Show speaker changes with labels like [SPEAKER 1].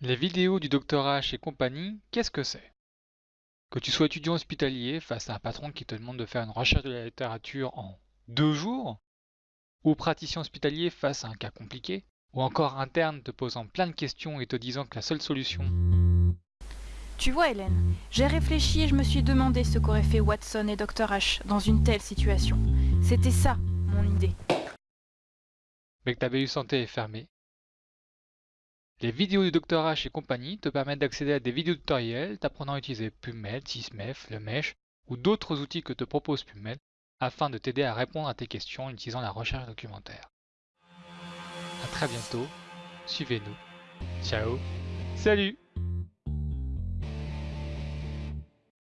[SPEAKER 1] Les vidéos du Dr H et compagnie, qu'est-ce que c'est? Que tu sois étudiant hospitalier face à un patron qui te demande de faire une recherche de la littérature en deux jours, ou praticien hospitalier face à un cas compliqué, ou encore interne te posant plein de questions et te disant que la seule solution...
[SPEAKER 2] Tu vois Hélène, j'ai réfléchi et je me suis demandé ce qu'auraient fait Watson et Dr H dans une telle situation. C'était ça, mon idée.
[SPEAKER 1] Mais que ta BU santé est fermée, les vidéos du Dr H et compagnie te permettent d'accéder à des vidéos tutoriels t'apprenant à utiliser PubMed, Sysmef, le Mesh ou d'autres outils que te propose PubMed afin de t'aider à répondre à tes questions en utilisant la recherche documentaire. A très bientôt, suivez-nous. Ciao, salut